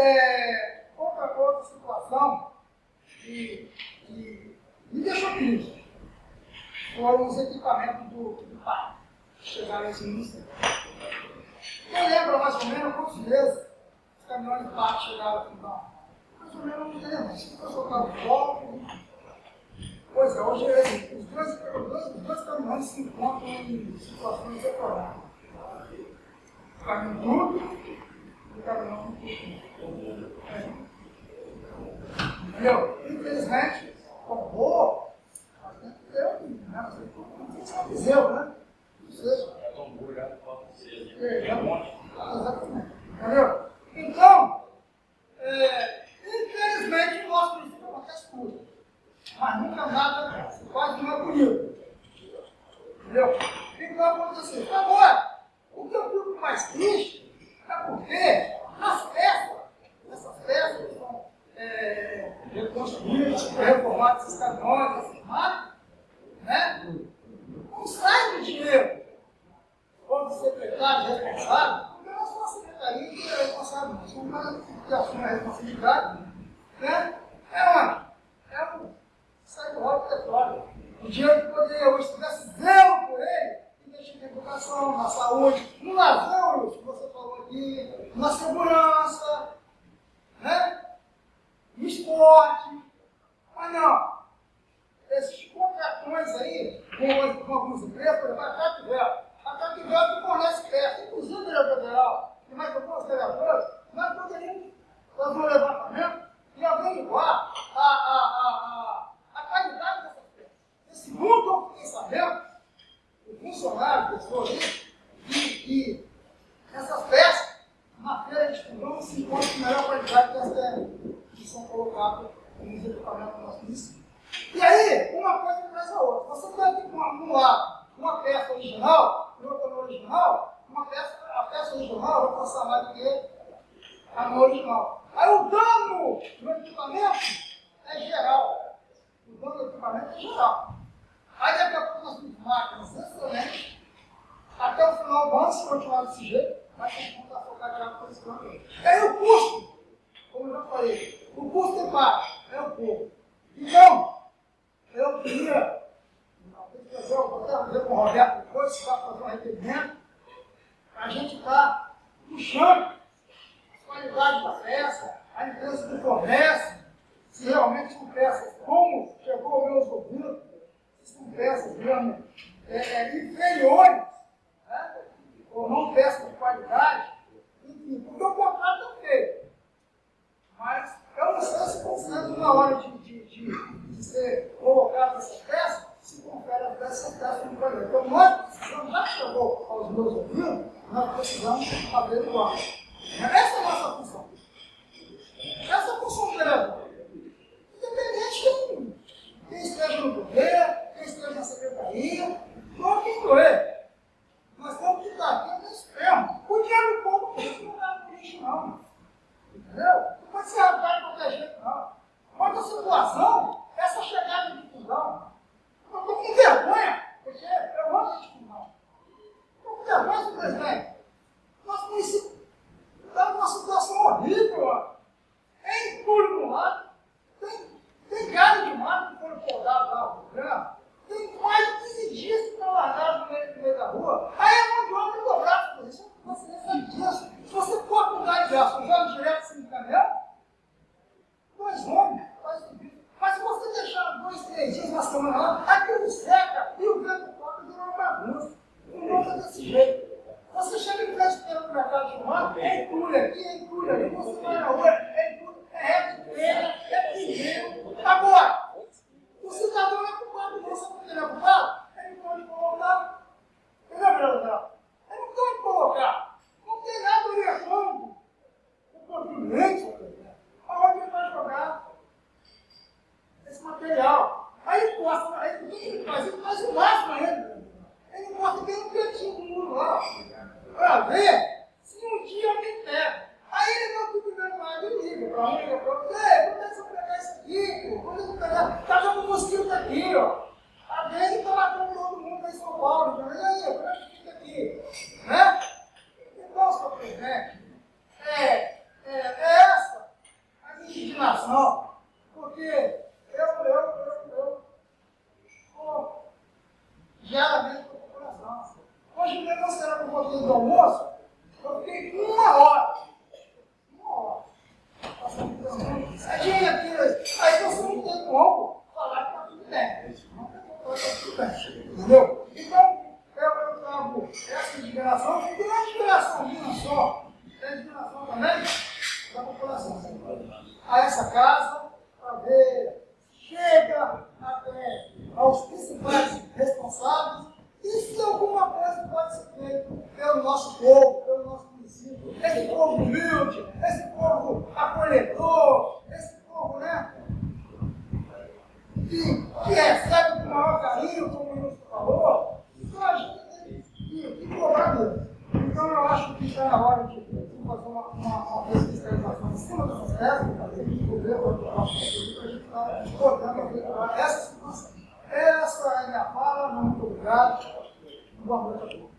é, outra, outra situação que, que me deixou triste foram os equipamentos do, do pai chegaram esse início. Quem lembra mais ou menos quantas vezes os caminhões de pai chegaram aqui? Não. Mais ou menos não lembro. Se eu soltar o foco. Pois é, hoje é, os, dois, os, dois, os dois caminhões se encontram em situações separadas. O caminhão Entendeu? Infelizmente, comprou, mas tem que um, né? É. É, É um. Exatamente. Entendeu? Então, é, infelizmente, o nosso princípio acontece tudo. Mas nunca nada, quase não é bonito. Entendeu? Então aconteceu. Agora, o que eu fico mais triste é porque as peças, essas peças que são é, reconstruídas, reformadas, esses caminhões, essas máquinas, né? Não saem de dinheiro como secretário responsável, não sou a secretaria que é responsável, uma que assume a responsabilidade, né? É onde? É o sai do rolo petróleo. O dinheiro que poderia hoje tivesse zero por ele, investir na educação, na saúde, no lazer, que você falou aqui, na segurança, né? no esporte. Mas não. Esses contratões aí, com, com algumas empresas, por exemplo, a Cativel. Cativel que fornece peça, inclusive diretor federal, e mais alguns vereadores, nós poderíamos fazer um levantamento e averiguar a, a, a, a, a qualidade dessas peças. E segundo eu fiquei sabendo, o funcionário, pessoa ali, que, que essas peças, na feira de Fundão, se encontram com melhor qualidade que as que são colocadas nos equipamentos do nosso município. E aí, uma coisa traz a outra. Você tem aqui um lado uma peça original, e outra não original, uma peça, a peça original vai passar mais do que a não original. Aí o dano no equipamento é geral. O dano do equipamento é geral. Aí daqui a pouco nós temos máquinas excelentes. Até o final do ano, se continuar desse jeito, vai a focar já por esse plano. Aí o custo, como eu já falei, o custo é baixo, é o pouco. Então, eu queria, vou até ver com o Roberto depois, se vai fazer um requerimento, a gente está puxando a qualidade da peça, a empresa que fornece, se realmente são peças, como chegou ao meus ouvidos, se são peças mesmo é, é, inferiores, né? ou não peças de qualidade, enfim, porque o contrato é feito. Mas eu não sei se confere na hora de, de, de, de ser colocado essa peça, se confere a peça peça de qualidade. Então nós precisamos, já chegou aos meus ouvidos, nós precisamos averiguar. Essa é a nossa função. Essa é a função dela. Independente de quem, quem esteja no governo, quem esteja na secretaria, ou quem doer. Nós temos que estar aqui nesse ferro. O dinheiro do povo não lugar no lixo, não. Entendeu? Não pode ser arrancado de qualquer jeito, não. Outra situação, essa chegada de fusão. Estou com vergonha, porque eu amo fusão. Estou com vergonha do presidente. Nosso município está numa situação horrível, ó. É entulho do lado, tem, tem galho de mato que foram podados lá no programa, tem mais de 15 dias que estão largados no meio, no meio da rua. Aí a mão de obra dobrada por isso. Você nem sabe disso. Se você for com galho de aço, joga direto assim no caminhão, dois homens, faz tudo Mas se você deixar semana lá, aquilo seca e o vento toca vira uma bagunça. O mundo é desse jeito. Você chega em frente do mercado de humano, é entulho aqui, é entulho ali, você vai na rua, é entulho, é reto de pedra, é pneu. Agora, o cidadão é culpado, você não ele é culpado? Ele não pode colocar. Entendeu, Leandro? Ele não pode colocar. Não tem nada orientando o contribuinte aonde ele vai jogar esse material. Aí ele posta, aí o que ele faz? Ele faz o máximo ainda. Ele posta bem no cantinho do muro lá. Para ver se um dia alguém pega. Aí ele não fica vendo mais, ele liga para um, liga para outro. Ei, quando é que você vai pegar isso aqui? pô? Quando é que você vai pegar? Tá jogando mosquito aqui, ó. A vez está matando todo mundo aí em São Paulo. E aí, como é que fica aqui? Né? Então, senhor presidente, é, é, é essa indignação, porque eu, eu, eu, eu, estou diariamente com o coração. Hoje mesmo, nós será um pouquinho do almoço, eu fiquei uma hora, uma hora, passando por Aí aqui, aí você não tem como falar que está tudo bem. Entendeu? Então, eu, eu trago essa indignação, e não é indignação minha só, é indignação também da população. A essa casa, chega até aos principais responsáveis, e se alguma coisa pode ser feita pelo nosso povo, pelo nosso município, esse povo humilde, esse povo acolhedor, esse povo, né? Que, que recebe com o maior carinho, como o ministro falou, então a gente tem que, cobrar dele. Então eu acho que está na hora de fazer uma, uma, uma Essa é a minha fala, muito obrigado. Boa noite a todos.